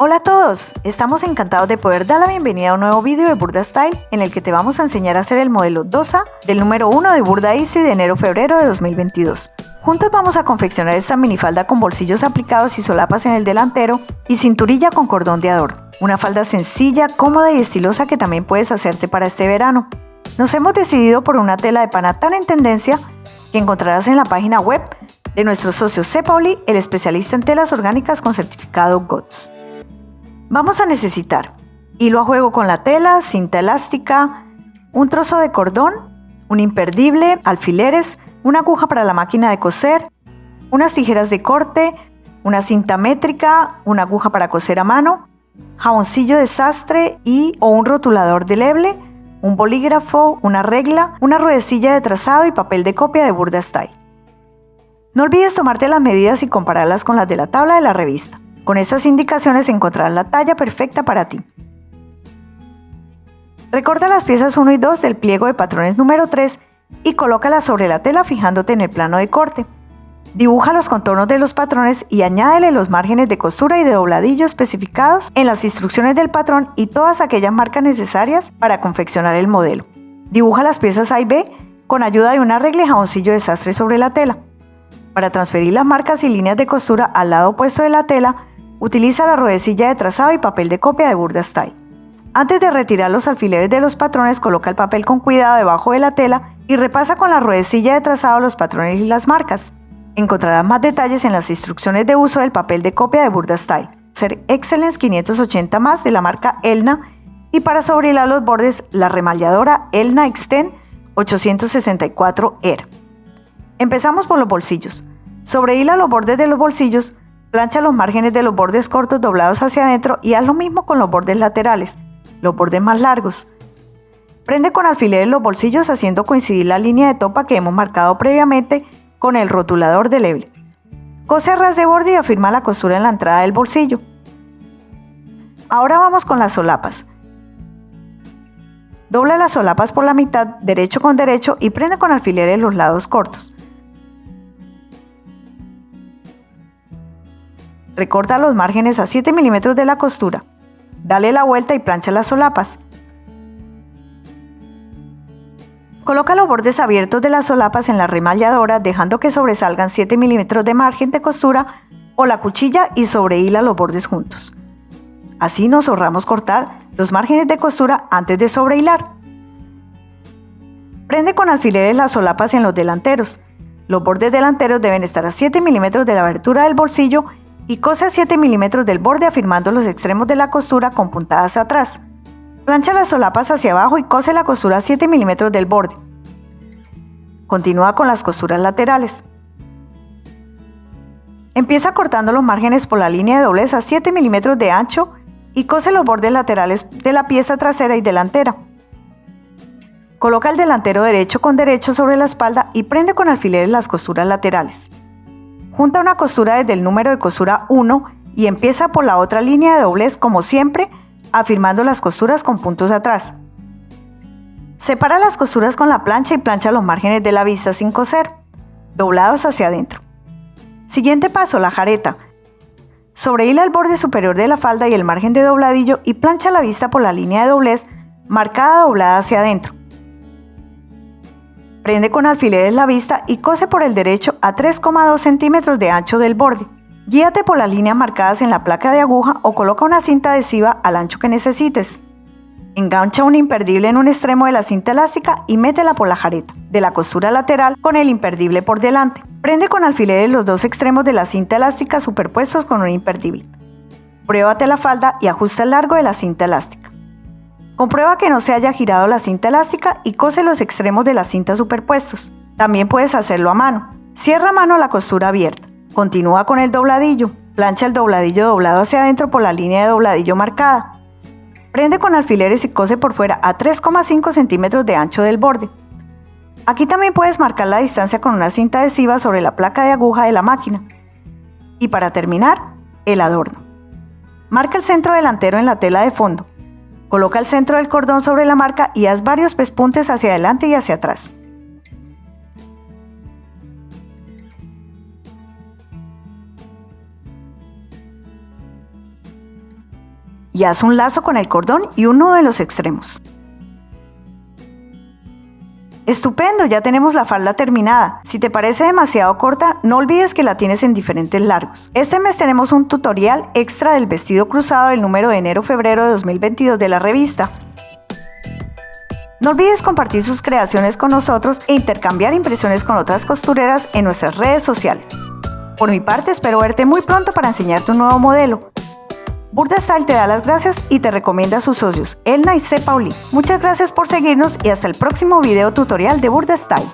Hola a todos, estamos encantados de poder dar la bienvenida a un nuevo vídeo de Burda Style en el que te vamos a enseñar a hacer el modelo 2A del número 1 de Burda Easy de enero-febrero de 2022. Juntos vamos a confeccionar esta minifalda con bolsillos aplicados y solapas en el delantero y cinturilla con cordón de adorno. Una falda sencilla, cómoda y estilosa que también puedes hacerte para este verano. Nos hemos decidido por una tela de pana tan en tendencia que encontrarás en la página web de nuestro socio Pauli, el especialista en telas orgánicas con certificado GOTS. Vamos a necesitar hilo a juego con la tela, cinta elástica, un trozo de cordón, un imperdible, alfileres, una aguja para la máquina de coser, unas tijeras de corte, una cinta métrica, una aguja para coser a mano, jaboncillo de sastre y o un rotulador de leble, un bolígrafo, una regla, una ruedecilla de trazado y papel de copia de Burda Style. No olvides tomarte las medidas y compararlas con las de la tabla de la revista. Con estas indicaciones encontrarás la talla perfecta para ti. Recorta las piezas 1 y 2 del pliego de patrones número 3 y colócalas sobre la tela fijándote en el plano de corte. Dibuja los contornos de los patrones y añádele los márgenes de costura y de dobladillo especificados en las instrucciones del patrón y todas aquellas marcas necesarias para confeccionar el modelo. Dibuja las piezas A y B con ayuda de una regla y jaboncillo de sastre sobre la tela. Para transferir las marcas y líneas de costura al lado opuesto de la tela, Utiliza la ruedecilla de trazado y papel de copia de Burda Style. Antes de retirar los alfileres de los patrones, coloca el papel con cuidado debajo de la tela y repasa con la ruedecilla de trazado los patrones y las marcas. Encontrarás más detalles en las instrucciones de uso del papel de copia de Burda Style. Ser Excellence 580 más de la marca Elna y para sobrehilar los bordes la remalladora Elna Extend 864 Air. Empezamos por los bolsillos. Sobrehila los bordes de los bolsillos Plancha los márgenes de los bordes cortos doblados hacia adentro y haz lo mismo con los bordes laterales, los bordes más largos. Prende con alfileres los bolsillos haciendo coincidir la línea de topa que hemos marcado previamente con el rotulador de leble. Cose a ras de borde y afirma la costura en la entrada del bolsillo. Ahora vamos con las solapas. Dobla las solapas por la mitad, derecho con derecho y prende con alfileres los lados cortos. Recorta los márgenes a 7 milímetros de la costura. Dale la vuelta y plancha las solapas. Coloca los bordes abiertos de las solapas en la remalladora dejando que sobresalgan 7 milímetros de margen de costura o la cuchilla y sobrehila los bordes juntos. Así nos ahorramos cortar los márgenes de costura antes de sobrehilar. Prende con alfileres las solapas en los delanteros. Los bordes delanteros deben estar a 7 milímetros de la abertura del bolsillo y cose a 7 milímetros del borde afirmando los extremos de la costura con puntadas atrás. Plancha las solapas hacia abajo y cose la costura a 7 milímetros del borde. Continúa con las costuras laterales. Empieza cortando los márgenes por la línea de doblez a 7 milímetros de ancho y cose los bordes laterales de la pieza trasera y delantera. Coloca el delantero derecho con derecho sobre la espalda y prende con alfileres las costuras laterales. Junta una costura desde el número de costura 1 y empieza por la otra línea de doblez como siempre, afirmando las costuras con puntos atrás. Separa las costuras con la plancha y plancha los márgenes de la vista sin coser, doblados hacia adentro. Siguiente paso, la jareta. Sobrehila el borde superior de la falda y el margen de dobladillo y plancha la vista por la línea de doblez marcada doblada hacia adentro. Prende con alfileres la vista y cose por el derecho a 3,2 centímetros de ancho del borde. Guíate por las líneas marcadas en la placa de aguja o coloca una cinta adhesiva al ancho que necesites. Engancha un imperdible en un extremo de la cinta elástica y métela por la jareta de la costura lateral con el imperdible por delante. Prende con alfileres los dos extremos de la cinta elástica superpuestos con un imperdible. Pruébate la falda y ajusta el largo de la cinta elástica. Comprueba que no se haya girado la cinta elástica y cose los extremos de la cinta superpuestos. También puedes hacerlo a mano. Cierra a mano la costura abierta. Continúa con el dobladillo. Plancha el dobladillo doblado hacia adentro por la línea de dobladillo marcada. Prende con alfileres y cose por fuera a 3,5 centímetros de ancho del borde. Aquí también puedes marcar la distancia con una cinta adhesiva sobre la placa de aguja de la máquina. Y para terminar, el adorno. Marca el centro delantero en la tela de fondo. Coloca el centro del cordón sobre la marca y haz varios pespuntes hacia adelante y hacia atrás. y haz un lazo con el cordón y uno de los extremos. Estupendo, ya tenemos la falda terminada. Si te parece demasiado corta, no olvides que la tienes en diferentes largos. Este mes tenemos un tutorial extra del vestido cruzado del número de enero-febrero de 2022 de la revista. No olvides compartir sus creaciones con nosotros e intercambiar impresiones con otras costureras en nuestras redes sociales. Por mi parte, espero verte muy pronto para enseñarte un nuevo modelo. Burda Style te da las gracias y te recomienda a sus socios, Elna y C. Pauli. Muchas gracias por seguirnos y hasta el próximo video tutorial de Burda Style.